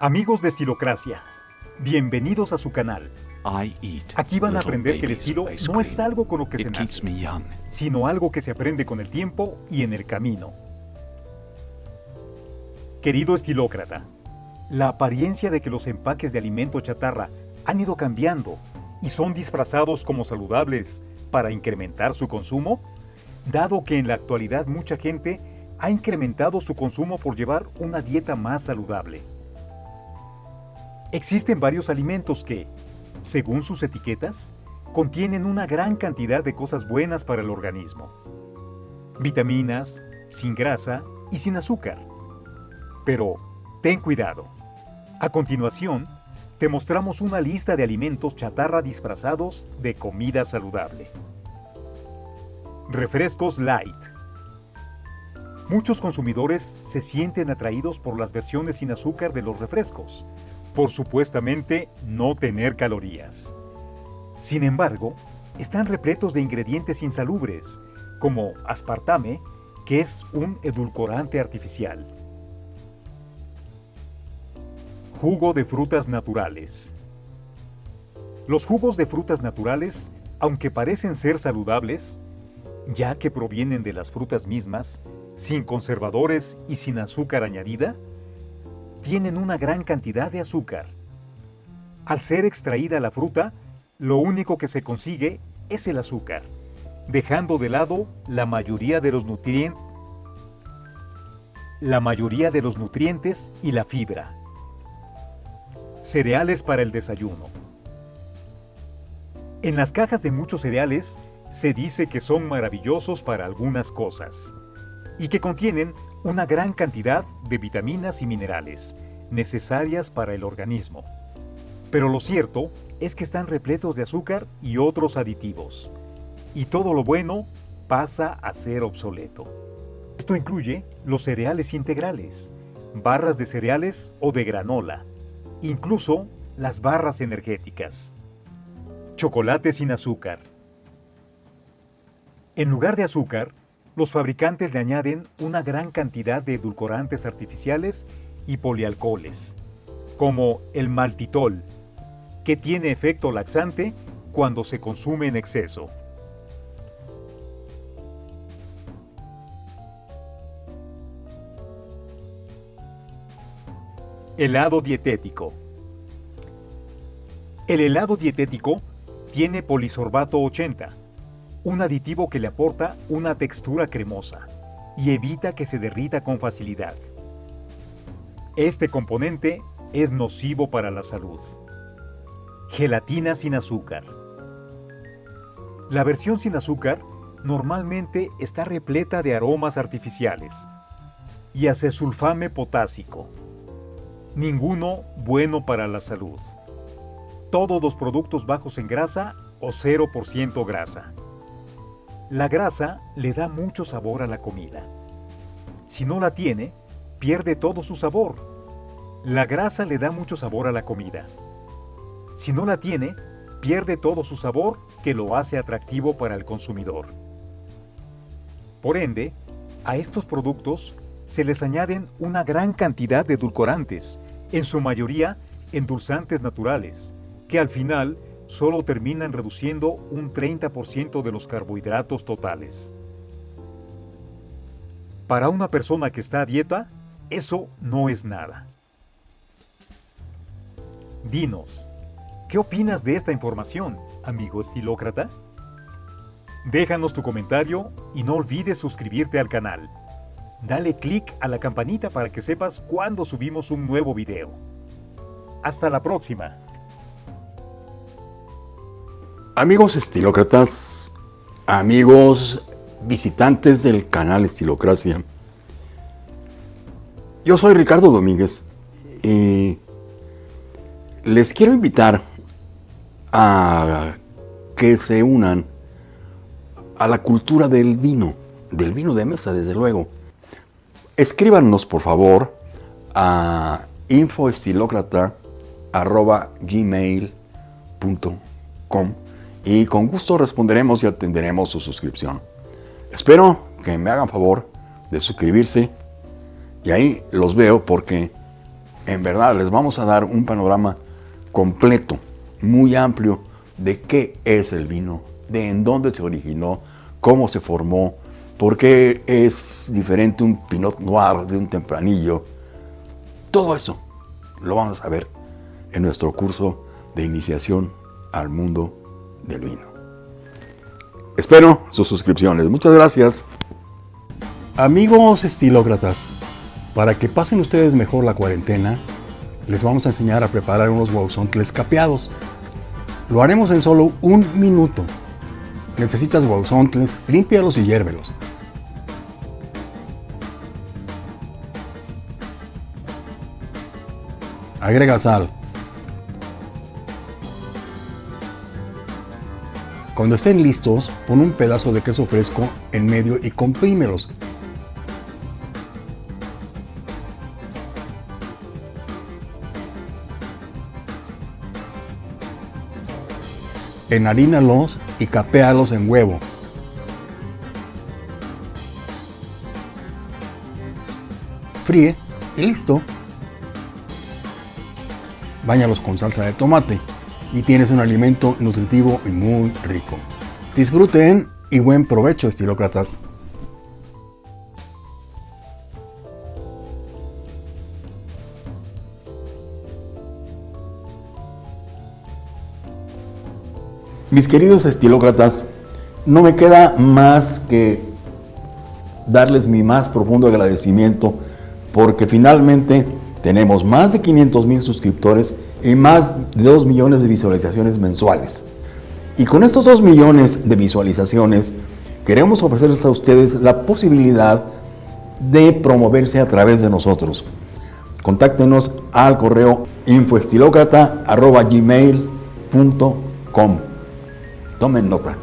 Amigos de Estilocracia, bienvenidos a su canal. Aquí van a aprender que el estilo no es algo con lo que se nace, sino algo que se aprende con el tiempo y en el camino. Querido estilócrata, la apariencia de que los empaques de alimento chatarra han ido cambiando y son disfrazados como saludables para incrementar su consumo, dado que en la actualidad mucha gente ha incrementado su consumo por llevar una dieta más saludable. Existen varios alimentos que, según sus etiquetas, contienen una gran cantidad de cosas buenas para el organismo. Vitaminas, sin grasa y sin azúcar. Pero, ten cuidado. A continuación, te mostramos una lista de alimentos chatarra disfrazados de comida saludable. Refrescos Light. Muchos consumidores se sienten atraídos por las versiones sin azúcar de los refrescos, por supuestamente no tener calorías. Sin embargo, están repletos de ingredientes insalubres, como aspartame, que es un edulcorante artificial. Jugo de frutas naturales. Los jugos de frutas naturales, aunque parecen ser saludables, ya que provienen de las frutas mismas, sin conservadores y sin azúcar añadida, tienen una gran cantidad de azúcar. Al ser extraída la fruta, lo único que se consigue es el azúcar, dejando de lado la mayoría de los nutrientes la mayoría de los nutrientes y la fibra. Cereales para el desayuno. En las cajas de muchos cereales se dice que son maravillosos para algunas cosas y que contienen una gran cantidad de vitaminas y minerales necesarias para el organismo. Pero lo cierto es que están repletos de azúcar y otros aditivos, y todo lo bueno pasa a ser obsoleto. Esto incluye los cereales integrales, barras de cereales o de granola, incluso las barras energéticas. Chocolate sin azúcar. En lugar de azúcar, los fabricantes le añaden una gran cantidad de edulcorantes artificiales y polialcoholes, como el maltitol, que tiene efecto laxante cuando se consume en exceso. Helado dietético. El helado dietético tiene polisorbato 80, un aditivo que le aporta una textura cremosa y evita que se derrita con facilidad. Este componente es nocivo para la salud. Gelatina sin azúcar. La versión sin azúcar normalmente está repleta de aromas artificiales y acesulfame potásico ninguno bueno para la salud. Todos los productos bajos en grasa o 0% grasa. La grasa le da mucho sabor a la comida. Si no la tiene, pierde todo su sabor. La grasa le da mucho sabor a la comida. Si no la tiene, pierde todo su sabor que lo hace atractivo para el consumidor. Por ende, a estos productos se les añaden una gran cantidad de edulcorantes, en su mayoría endulzantes naturales, que al final solo terminan reduciendo un 30% de los carbohidratos totales. Para una persona que está a dieta, eso no es nada. Dinos, ¿qué opinas de esta información, amigo estilócrata? Déjanos tu comentario y no olvides suscribirte al canal dale clic a la campanita para que sepas cuando subimos un nuevo video. Hasta la próxima. Amigos estilócratas, amigos visitantes del canal Estilocracia, yo soy Ricardo Domínguez y les quiero invitar a que se unan a la cultura del vino, del vino de mesa desde luego. Escríbanos, por favor, a infoestilocrata.gmail.com y con gusto responderemos y atenderemos su suscripción. Espero que me hagan favor de suscribirse y ahí los veo porque en verdad les vamos a dar un panorama completo, muy amplio, de qué es el vino, de en dónde se originó, cómo se formó, por qué es diferente un Pinot Noir de un tempranillo. Todo eso lo vamos a ver en nuestro curso de iniciación al mundo del vino. Espero sus suscripciones. Muchas gracias. Amigos estilócratas, para que pasen ustedes mejor la cuarentena, les vamos a enseñar a preparar unos guauzontles capeados. Lo haremos en solo un minuto. Necesitas guauzontles, límpialos y hiérvelos. Agrega sal. Cuando estén listos, pon un pedazo de queso fresco en medio y comprímelos. Enharínalos y capéalos en huevo. Fríe y listo. Báñalos con salsa de tomate y tienes un alimento nutritivo y muy rico. Disfruten y buen provecho, estilócratas. Mis queridos estilócratas, no me queda más que darles mi más profundo agradecimiento porque finalmente tenemos más de 500 mil suscriptores y más de 2 millones de visualizaciones mensuales. Y con estos 2 millones de visualizaciones queremos ofrecerles a ustedes la posibilidad de promoverse a través de nosotros. Contáctenos al correo infoestilocrata.gmail.com Tomen nota.